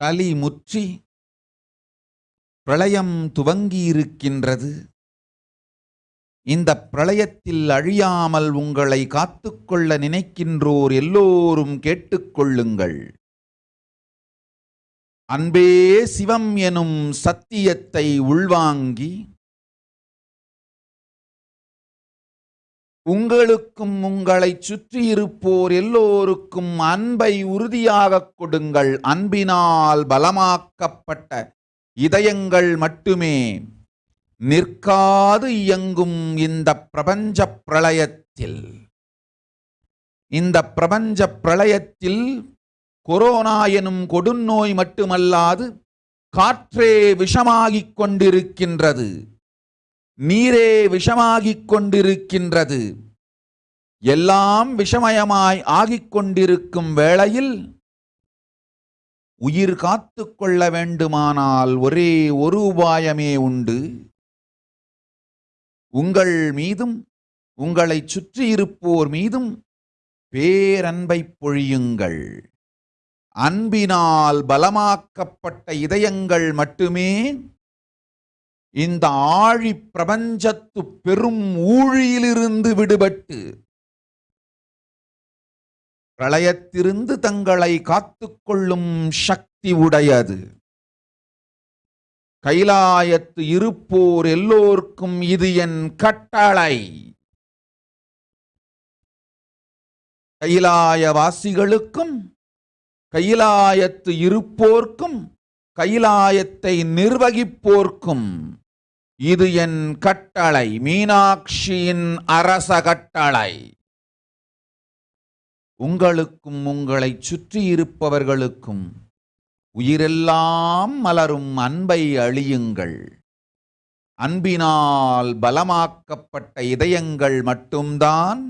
கலி முற்றி பிரளயம் துவங்கியிருக்கின்றது. இந்த பிரளயத்தில் அழியாமல் உங்களை காத்துக்கொள்ள நினைக்கின்றோர் எல்லோரும் கேட்டுக்கொள்ளுங்கள். அன்பே சிவம் எனும் சத்தியத்தை உள்வாங்கி உங்களுக்கும் உங்களைச் சுற்றியிருப்போர் எல்லோருக்கும் அன்பை உறுதியாகக் கொடுங்கள். அன்பினால் பலமாக்கப்பட்ட இதயங்கள் மட்டுமே. நிற்காது இயங்கும் இந்த பிரபஞ்ச பிரளயத்தில். இந்த பிரபஞ்ச பிரளயத்தில் கொரோனா எனும் கொடுநோய் மட்டுமல்லாது காற்றே விஷமாகிக் கொண்டிருக்கின்றது. நீரே விஷமாகிக் கொண்டிருக்கின்றது எல்லாம் விஷமயமாய் ஆகிக் கொண்டிருக்கும் வேளையில் உயிர் காத்து கொள்ள வேண்டுமானால் ஒரே ஒரு உபாயமே உண்டு. உங்கள் மீதும் உங்களைச் சுற்றியிருப்போர் மீதும் பேரன்பை பொழியுங்கள். அன்பினால் பலமாக்கப்பட்ட இதயங்கள் மட்டுமே இந்த ஆழி பிரபஞ்சத்து பெரும் ஊழியிலிருந்து விடுபட்டு பிரளயத்திலிருந்து தங்களை காத்துக்கொள்ளும் சக்தி உடையது. கைலாயத்து இருப்போர் எல்லோர்க்கும் இது என் கட்டளை. கைலாயவாசிகளுக்கும் கைலாயத்து இருப்போர்க்கும் கைலாயத்தை நிர்வகிப்போர்க்கும். இது என் கட்டளை மீனாட்சியின் அரச கட்டளை. உங்களுக்கும் உங்களைச் சுற்றியிருப்பவர்களுக்கும் உயிரெல்லாம் மலரும் அன்பை அழியுங்கள். அன்பினால் பலமாக்கப்பட்ட இதயங்கள் மட்டும்தான்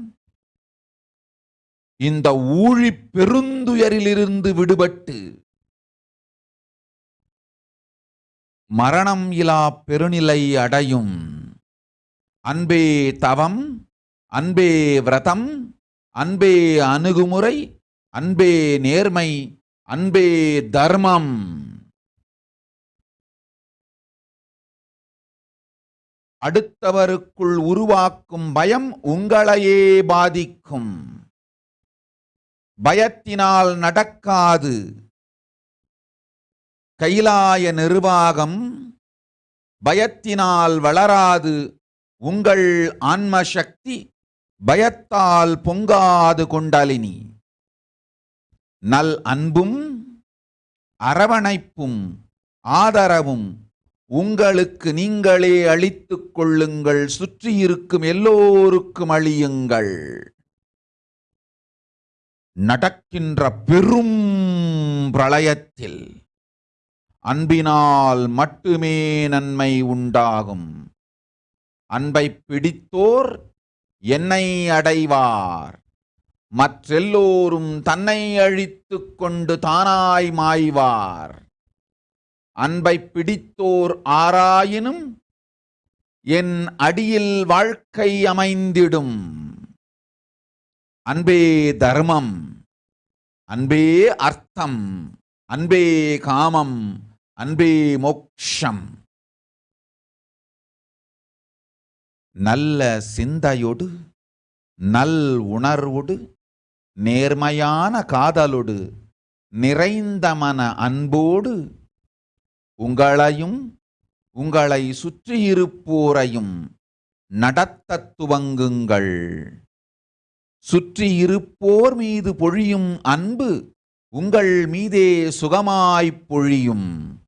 இந்த ஊழி பெருந்துயரிலிருந்து விடுபட்டு மரணம் இலா பெருநிலை அடையும். அன்பே தவம் அன்பே விரதம் அன்பே அணுகுமுறை அன்பே நேர்மை அன்பே தர்மம். அடுத்தவருக்குள் உருவாக்கும் பயம் உங்களையே பாதிக்கும். பயத்தினால் நடக்காது. கைலாய நிர்வாகம் பயத்தினால் வளராது உங்கள் ஆன்ம சக்தி பயத்தால் பொங்காது கொண்டாலினி. நல் அன்பும் அரவணைப்பும் ஆதரவும் உங்களுக்கு நீங்களே அளித்துக் கொள்ளுங்கள் சுற்றியிருக்கும் எல்லோருக்கும் அழியுங்கள். நடக்கின்ற பெரும் பிரளயத்தில் அன்பினால் மட்டுமே நன்மை உண்டாகும். அன்பை பிடித்தோர் என்னை அடைவார். மற்றெல்லோரும் தன்னை அழித்துக் கொண்டு தானாய் மாய்வார். அன்பை பிடித்தோர் ஆராயினும் என் அடியில் வாழ்க்கை அமைந்திடும். அன்பே தர்மம் அன்பே அர்த்தம் அன்பே காமம். அன்பே மோக்ஷம் நல்ல சிந்தையொடு நல் உணர்வுடு நேர்மையான காதலோடு நிறைந்த மன அன்போடு உங்களையும் உங்களை சுற்றியிருப்போரையும் நடத்த துவங்குங்கள். சுற்றியிருப்போர் மீது பொழியும் அன்பு உங்கள் மீதே சுகமாய்ப் பொழியும்.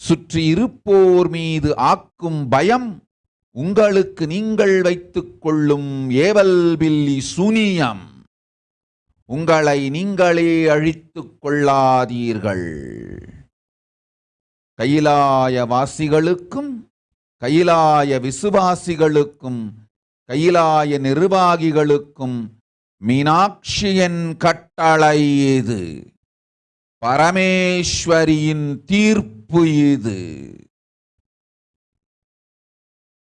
சுற்றியிருப்போர் மீது ஆக்கும் பயம் உங்களுக்கு நீங்கள் வைத்துக் கொள்ளும் ஏவல் பில்லி சூனியம். உங்களை நீங்களே அழித்துக் கொள்ளாதீர்கள். கைலாய வாசிகளுக்கும் கைலாய விசுவாசிகளுக்கும் கைலாய நிர்வாகிகளுக்கும் மீனாட்சியின் கட்டளை இது. பரமேஸ்வரியின் தீர்ப்பு இது.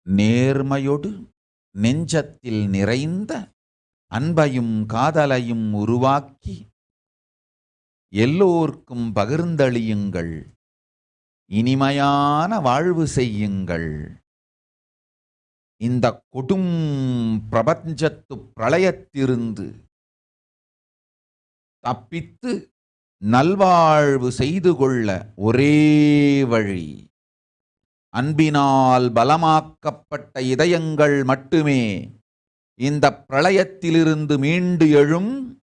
நேர்மையொடு நெஞ்சத்தில் நிறைந்த அன்பையும் காதலையும் உருவாக்கி எல்லோர்க்கும் பகிர்ந்தளியுங்கள். இனிமையான வாழ்வு செய்யுங்கள். இந்த கொடும் பிரபஞ்சத்து பிரளயத்திருந்து தப்பித்து நல்வாழ்வு செய்து கொள்ள ஒரே வழி. அன்பினால் பலமாக்கப்பட்ட இதயங்கள் மட்டுமே இந்த பிரளயத்திலிருந்து மீண்டு எழும்.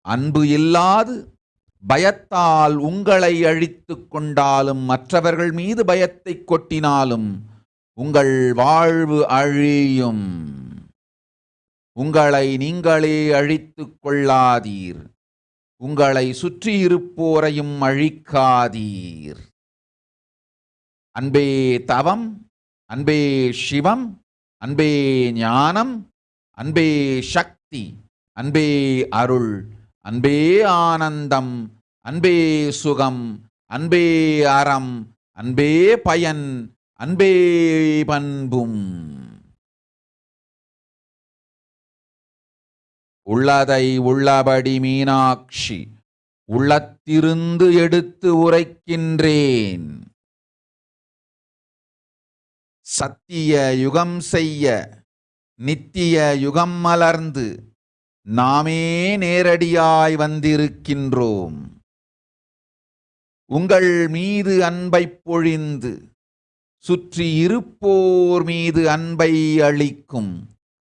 அன்பு இல்லாது பயத்தால் உங்களை அழித்து கொண்டாலும் மற்றவர்கள் மீது பயத்தை கொட்டினாலும் உங்கள் வாழ்வு அழியும். உங்களை நீங்களே அழித்து கொள்ளாதீர். உங்களை சுற்றியிருப்போரையும் அழிக்காதீர். அன்பே தவம் அன்பே சிவம் அன்பே ஞானம் அன்பே சக்தி அன்பே அருள் அன்பே ஆனந்தம் அன்பே சுகம் அன்பே அறம் அன்பே பயன் அன்பே பண்பும். உள்ளதை உள்ளபடி மீனாட்சி உள்ளத்திருந்து எடுத்து உரைக்கின்றேன். சத்திய யுகம் செய்ய நித்திய யுகம் மலர்ந்து நாமே நேரடியாய் வந்திருக்கின்றோம். உங்கள் மீது அன்பை பொழிந்து சுற்றி இருப்போர் மீது அன்பை அளிக்கும்.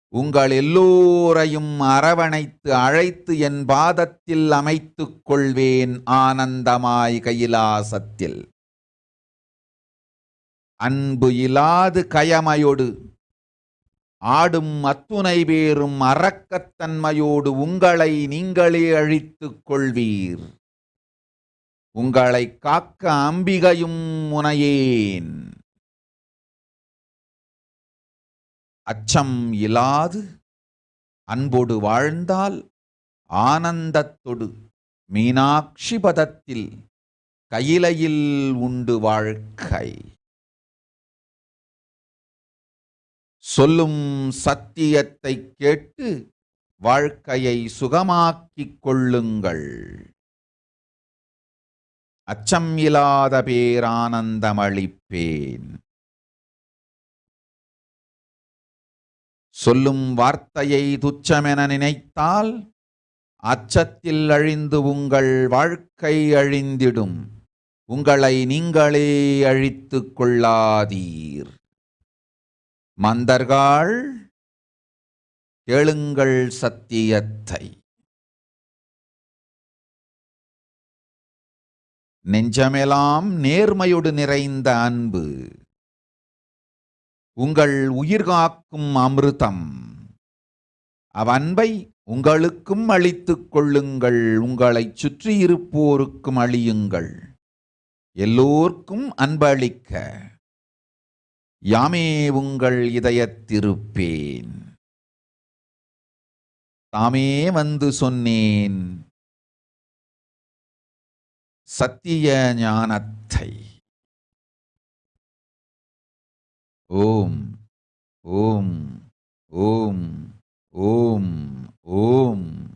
உங்கள் எல்லோரையும் அரவணைத்து அழைத்து என் பாதத்தில் அமைத்துக் கொள்வேன் ஆனந்தமாய் கைலாசத்தில். அன்பு இலாது கயமையொடு ஆடும் அத்துணை பேரும் அறக்கத்தன்மையோடு உங்களை நீங்களே அழித்துக் கொள்வீர். உங்களை காக்க அம்பிகையும் முனையேன். அச்சம் இலாது அன்போடு வாழ்ந்தால் ஆனந்தத்தொடு மீனாட்சி பதத்தில் கையிலையில் உண்டு வாழ்க்கை. சொல்லும் சத்தியத்தை கேட்டு வாழ்க்கையை சுகமாக்கிக் கொள்ளுங்கள். அச்சம் இல்லாத பேரானந்தமளிப்பேன். சொல்லும் வார்த்தையை துச்சமென நினைத்தால் அச்சத்தில் அழிந்து உங்கள் வாழ்க்கை அழிந்திடும். உங்களை நீங்களே அழித்து கொள்ளாதீர். மந்தர்கள் கேளுங்கள் சத்தியத்தை. நெஞ்சமெல்லாம் நேர்மையோடு நிறைந்த அன்பு. உங்கள் உயிர் காக்கும் அமிர்தம். அவன்பை உங்களுக்கும் அளித்துக் கொள்ளுங்கள். உங்களைச் சுற்றியிருப்போருக்கும் அழியுங்கள். எல்லோர்க்கும் அன்பளிக்க. யாமே உங்கள் இதயத்திருப்பேன். தாமே வந்து சொன்னேன். சத்திய ஞானத்தை. ॐ ॐ ॐ ॐ ॐ